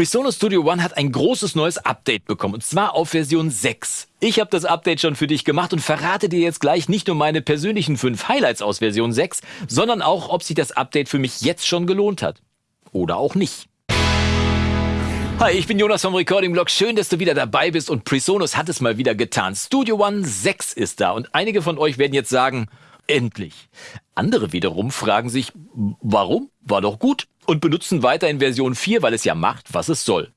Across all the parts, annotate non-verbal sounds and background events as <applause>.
PreSonus Studio One hat ein großes neues Update bekommen, und zwar auf Version 6. Ich habe das Update schon für dich gemacht und verrate dir jetzt gleich nicht nur meine persönlichen fünf Highlights aus Version 6, sondern auch, ob sich das Update für mich jetzt schon gelohnt hat. Oder auch nicht. Hi, ich bin Jonas vom Recording Blog. Schön, dass du wieder dabei bist und PreSonus hat es mal wieder getan. Studio One 6 ist da und einige von euch werden jetzt sagen, endlich. Andere wiederum fragen sich, warum? War doch gut und benutzen weiter in Version 4, weil es ja macht, was es soll.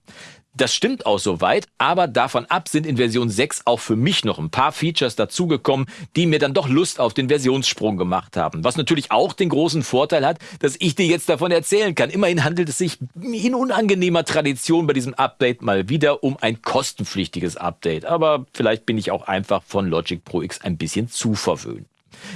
Das stimmt auch soweit, aber davon ab sind in Version 6 auch für mich noch ein paar Features dazugekommen, die mir dann doch Lust auf den Versionssprung gemacht haben. Was natürlich auch den großen Vorteil hat, dass ich dir jetzt davon erzählen kann. Immerhin handelt es sich in unangenehmer Tradition bei diesem Update mal wieder um ein kostenpflichtiges Update. Aber vielleicht bin ich auch einfach von Logic Pro X ein bisschen zu verwöhnt.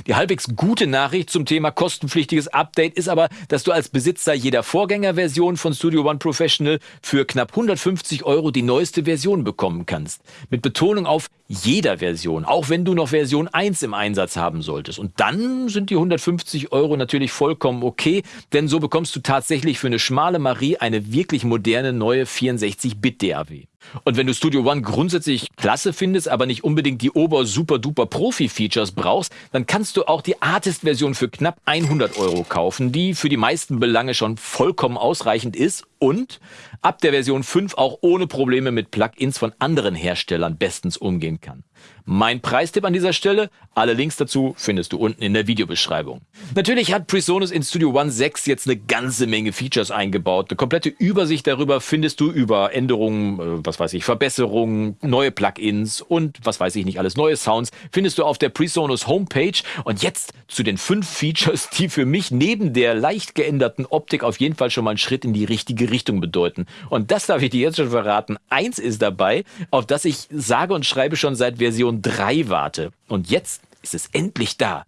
Die halbwegs gute Nachricht zum Thema kostenpflichtiges Update ist aber, dass du als Besitzer jeder Vorgängerversion von Studio One Professional für knapp 150 Euro die neueste Version bekommen kannst. Mit Betonung auf jeder Version, auch wenn du noch Version 1 im Einsatz haben solltest. Und dann sind die 150 Euro natürlich vollkommen okay, denn so bekommst du tatsächlich für eine schmale Marie eine wirklich moderne neue 64-Bit DAW. Und wenn du Studio One grundsätzlich klasse findest, aber nicht unbedingt die ober super duper Profi-Features brauchst, dann kannst du auch die Artist-Version für knapp 100 Euro kaufen, die für die meisten Belange schon vollkommen ausreichend ist und ab der Version 5 auch ohne Probleme mit Plugins von anderen Herstellern bestens umgehen kann. Mein Preistipp an dieser Stelle, alle Links dazu findest du unten in der Videobeschreibung. Natürlich hat PreSonus in Studio One 6 jetzt eine ganze Menge Features eingebaut. Eine komplette Übersicht darüber findest du über Änderungen, äh, was weiß ich, Verbesserungen, neue Plugins und was weiß ich nicht alles, neue Sounds findest du auf der PreSonus Homepage. Und jetzt zu den fünf Features, die für mich neben der leicht geänderten Optik auf jeden Fall schon mal einen Schritt in die richtige Richtung bedeuten. Und das darf ich dir jetzt schon verraten. Eins ist dabei, auf das ich sage und schreibe schon seit Version 3 warte. Und jetzt ist es endlich da.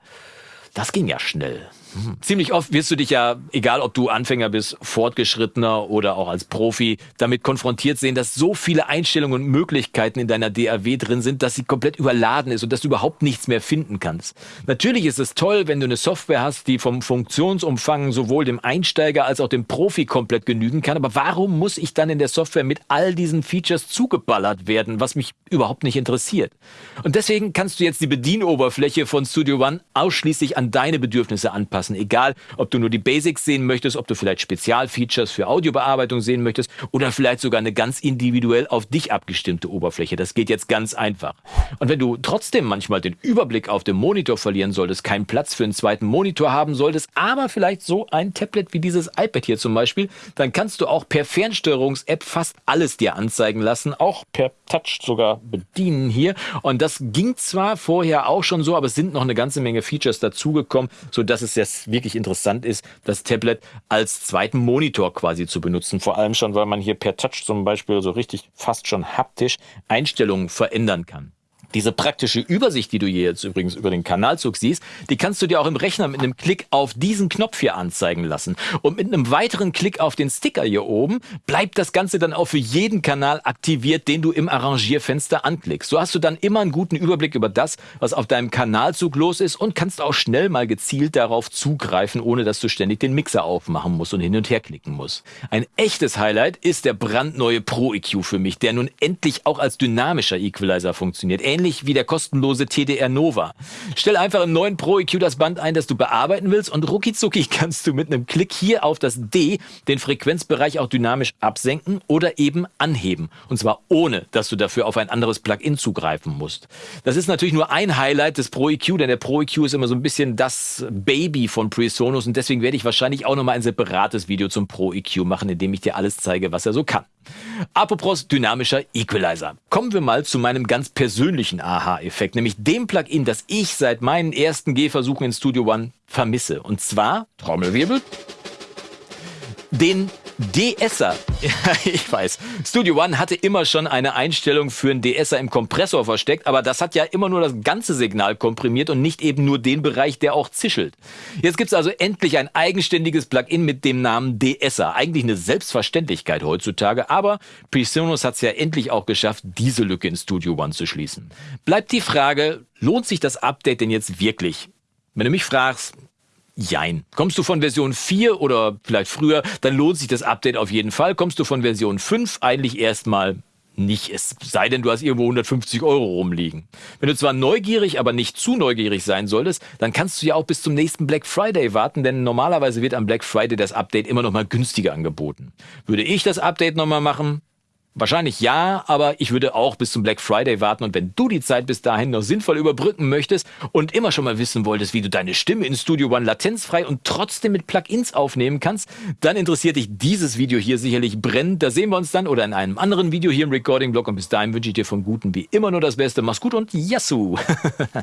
Das ging ja schnell. Ziemlich oft wirst du dich ja, egal ob du Anfänger bist, Fortgeschrittener oder auch als Profi, damit konfrontiert sehen, dass so viele Einstellungen und Möglichkeiten in deiner DAW drin sind, dass sie komplett überladen ist und dass du überhaupt nichts mehr finden kannst. Natürlich ist es toll, wenn du eine Software hast, die vom Funktionsumfang sowohl dem Einsteiger als auch dem Profi komplett genügen kann, aber warum muss ich dann in der Software mit all diesen Features zugeballert werden, was mich überhaupt nicht interessiert? Und deswegen kannst du jetzt die Bedienoberfläche von Studio One ausschließlich an deine Bedürfnisse anpassen anpassen. Egal, ob du nur die Basics sehen möchtest, ob du vielleicht Spezialfeatures für Audiobearbeitung sehen möchtest oder vielleicht sogar eine ganz individuell auf dich abgestimmte Oberfläche. Das geht jetzt ganz einfach. Und wenn du trotzdem manchmal den Überblick auf dem Monitor verlieren solltest, keinen Platz für einen zweiten Monitor haben solltest, aber vielleicht so ein Tablet wie dieses iPad hier zum Beispiel, dann kannst du auch per Fernsteuerungs-App fast alles dir anzeigen lassen, auch per Touch sogar bedienen hier. Und das ging zwar vorher auch schon so, aber es sind noch eine ganze Menge Features dazugekommen, sodass es sehr es wirklich interessant ist, das Tablet als zweiten Monitor quasi zu benutzen. Vor allem schon, weil man hier per Touch zum Beispiel so richtig fast schon haptisch Einstellungen verändern kann. Diese praktische Übersicht, die du hier jetzt übrigens über den Kanalzug siehst, die kannst du dir auch im Rechner mit einem Klick auf diesen Knopf hier anzeigen lassen. Und mit einem weiteren Klick auf den Sticker hier oben bleibt das Ganze dann auch für jeden Kanal aktiviert, den du im Arrangierfenster anklickst. So hast du dann immer einen guten Überblick über das, was auf deinem Kanalzug los ist und kannst auch schnell mal gezielt darauf zugreifen, ohne dass du ständig den Mixer aufmachen musst und hin und her klicken musst. Ein echtes Highlight ist der brandneue Pro EQ für mich, der nun endlich auch als dynamischer Equalizer funktioniert ähnlich wie der kostenlose TDR Nova. Stell einfach im neuen Pro EQ das Band ein, das du bearbeiten willst und ruckizucki kannst du mit einem Klick hier auf das D den Frequenzbereich auch dynamisch absenken oder eben anheben. Und zwar ohne, dass du dafür auf ein anderes Plugin zugreifen musst. Das ist natürlich nur ein Highlight des Pro EQ, denn der Pro EQ ist immer so ein bisschen das Baby von PreSonus und deswegen werde ich wahrscheinlich auch nochmal ein separates Video zum Pro EQ machen, in dem ich dir alles zeige, was er so kann. Apropos dynamischer Equalizer. Kommen wir mal zu meinem ganz persönlichen Aha-Effekt, nämlich dem Plugin, das ich seit meinen ersten Gehversuchen in Studio One vermisse. Und zwar, Trommelwirbel, den DSer. Ja, <laughs> ich weiß. Studio One hatte immer schon eine Einstellung für einen DSer im Kompressor versteckt, aber das hat ja immer nur das ganze Signal komprimiert und nicht eben nur den Bereich, der auch zischelt. Jetzt gibt's also endlich ein eigenständiges Plugin mit dem Namen DSer. Eigentlich eine Selbstverständlichkeit heutzutage, aber PreSonus hat's ja endlich auch geschafft, diese Lücke in Studio One zu schließen. Bleibt die Frage, lohnt sich das Update denn jetzt wirklich? Wenn du mich fragst, jein. Kommst du von Version 4 oder vielleicht früher, dann lohnt sich das Update auf jeden Fall. Kommst du von Version 5, eigentlich erstmal nicht. Es sei denn, du hast irgendwo 150 Euro rumliegen. Wenn du zwar neugierig, aber nicht zu neugierig sein solltest, dann kannst du ja auch bis zum nächsten Black Friday warten, denn normalerweise wird am Black Friday das Update immer noch mal günstiger angeboten. Würde ich das Update noch mal machen? Wahrscheinlich ja, aber ich würde auch bis zum Black Friday warten und wenn du die Zeit bis dahin noch sinnvoll überbrücken möchtest und immer schon mal wissen wolltest, wie du deine Stimme in Studio One latenzfrei und trotzdem mit Plugins aufnehmen kannst, dann interessiert dich dieses Video hier sicherlich brennend. Da sehen wir uns dann oder in einem anderen Video hier im Recording Blog und bis dahin wünsche ich dir vom Guten wie immer nur das Beste. Mach's gut und Yassou! <laughs>